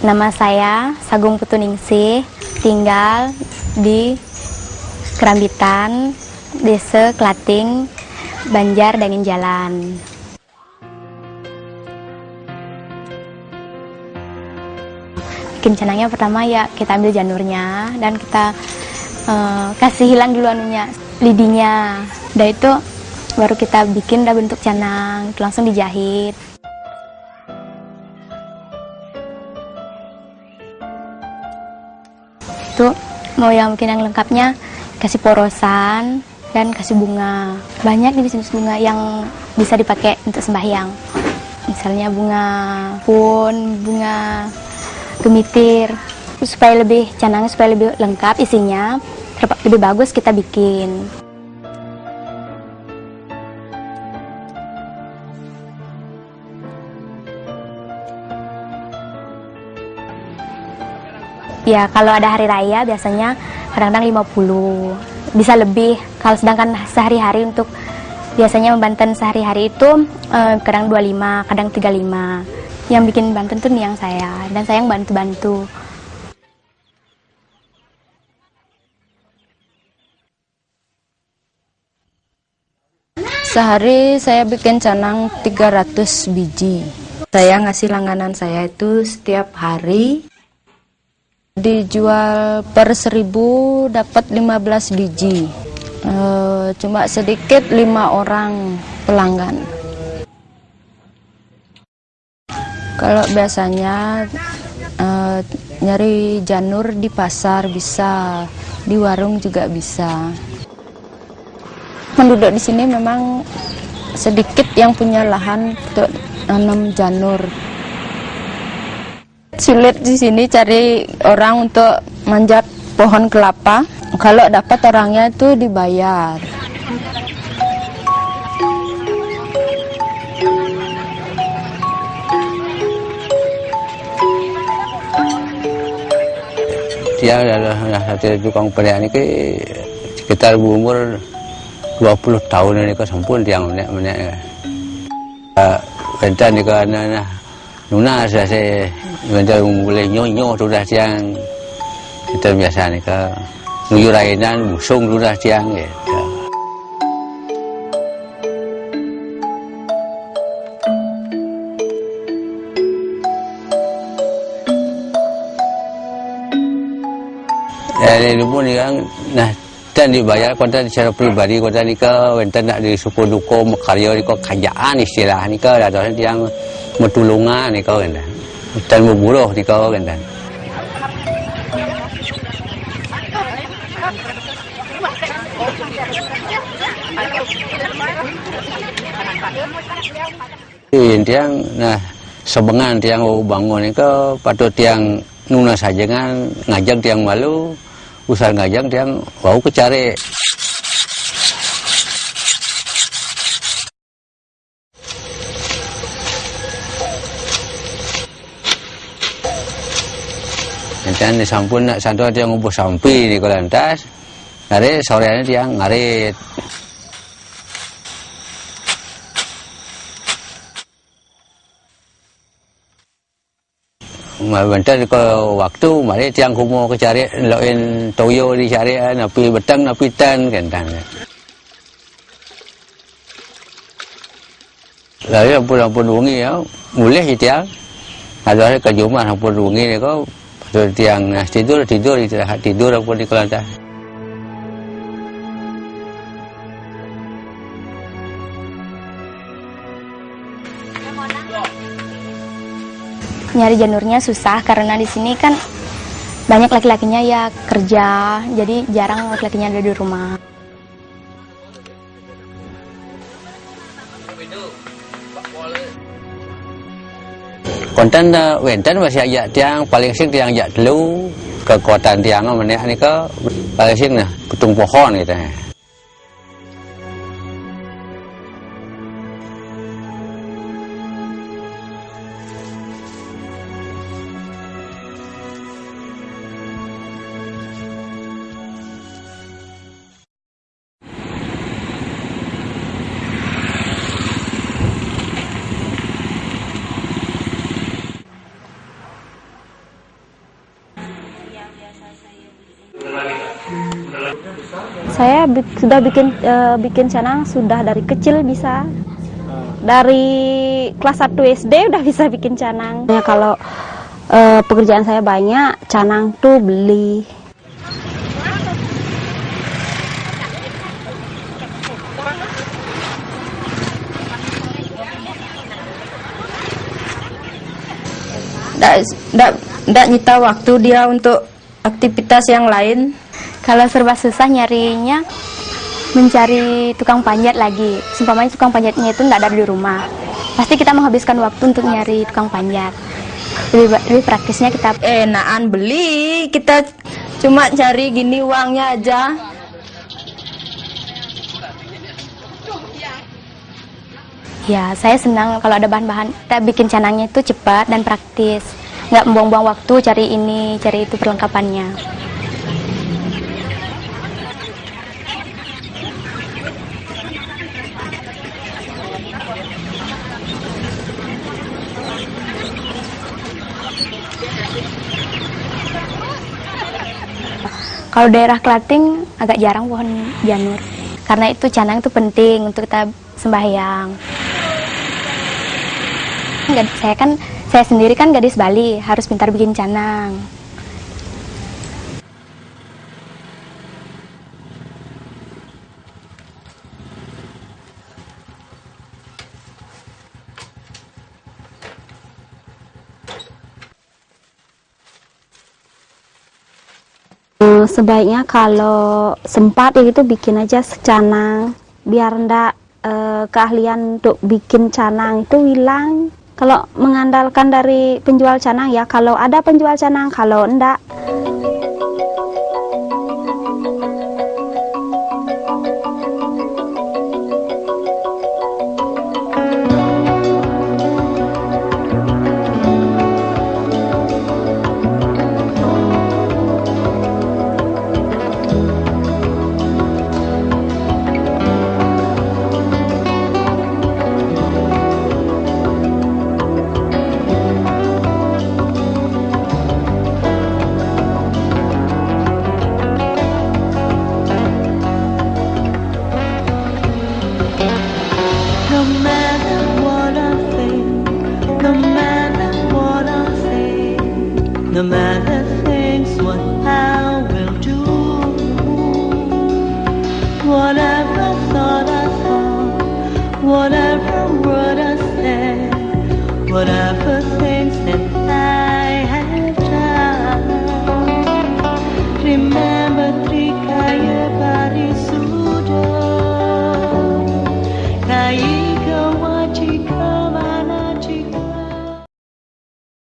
Nama saya Sagung Putuningsih, tinggal di Kerambitan, Desa Klating, Banjar Dangin Jalan. Bikin canangnya pertama ya kita ambil janurnya dan kita uh, kasih hilang dulu anunya, lidinya. Dan itu baru kita bikin dah bentuk canang, langsung dijahit. Mau yang bikin yang lengkapnya kasih porosan dan kasih bunga. Banyak nih jenis bunga yang bisa dipakai untuk sembahyang. Misalnya bunga pun, bunga gemitir. Supaya lebih canangnya supaya lebih lengkap isinya, lebih bagus kita bikin. Ya, kalau ada hari raya biasanya kadang-kadang 50, bisa lebih. Kalau sedangkan sehari-hari untuk biasanya membanten sehari-hari itu eh, kadang 25, kadang 35. Yang bikin banten tuh yang saya, dan saya yang bantu-bantu. Sehari saya bikin canang 300 biji. Saya ngasih langganan saya itu setiap hari dijual per seribu dapat 15 biji. E, cuma sedikit lima orang pelanggan. Kalau biasanya e, nyari janur di pasar bisa di warung juga bisa. Penduduk di sini memang sedikit yang punya lahan untuk nanam janur sulit di sini cari orang untuk manjat pohon kelapa. Kalau dapat orangnya itu dibayar. Dia adalah satu tukang pria ini ke sekitar umur 20 tahun ini ke sempun dia menek menek. Uh, ni ke anak Nuna sudah saya Benda boleh nyonyo sudah siang Kita biasa ni ke Nguyur ainan busung sudah siang. Ya, ini pun kan, nah, dan dibayar konten secara pribadi konten ni ke, konten nak di suku duko karya ni ke kajaan istilah ni ke, ada yang matulungan ni kau kan dan. Memburuh ni kau kan tiang nah sebengan tiang bangun ke patut tiang nuna saja kan ngajak tiang malu usah ngajak tiang bau kecari dan sampun nak ada yang ngubuh sampi di kolantas ngare soreannya dia ngarit. Bentar ke waktu mari tiang kumo ke cari loin toyo di cari napi betang napi tan kentang lalu ampun ampun wengi ya. Mulai tiang. Ada ke jumlah ampun wengi ni kau Terus tiang nah, tidur tidur istirahat tidur apa di kelantan. Nyari janurnya susah karena di sini kan banyak laki-lakinya ya kerja, jadi jarang laki-lakinya ada di rumah. Konten wenten masih ajak tiang paling sing tiang ajak dulu kekuatan tiang mana ni ke paling sing nah putung pohon gitu Saya sudah bikin uh, bikin canang sudah dari kecil bisa. Dari kelas 1 SD udah bisa bikin canang. Ya kalau uh, pekerjaan saya banyak, canang tuh beli. Tidak nyita waktu dia untuk aktivitas yang lain. Kalau serba susah nyarinya mencari tukang panjat lagi. Seumpamanya tukang panjatnya itu tidak ada di rumah. Pasti kita menghabiskan waktu untuk nyari tukang panjat. Lebih, lebih praktisnya kita enakan beli, kita cuma cari gini uangnya aja. Ya, saya senang kalau ada bahan-bahan kita bikin canangnya itu cepat dan praktis. Nggak membuang-buang waktu cari ini, cari itu perlengkapannya. Kalau daerah Klating agak jarang pohon janur. Karena itu canang itu penting untuk kita sembahyang. Saya kan saya sendiri kan gadis Bali, harus pintar bikin canang. Sebaiknya kalau sempat ya gitu bikin aja secanang. Biar ndak eh, keahlian untuk bikin canang itu hilang. Kalau mengandalkan dari penjual canang ya kalau ada penjual canang kalau enggak no matter things what I will do. Whatever thought I thought, whatever word I said, whatever things that I have done. Remember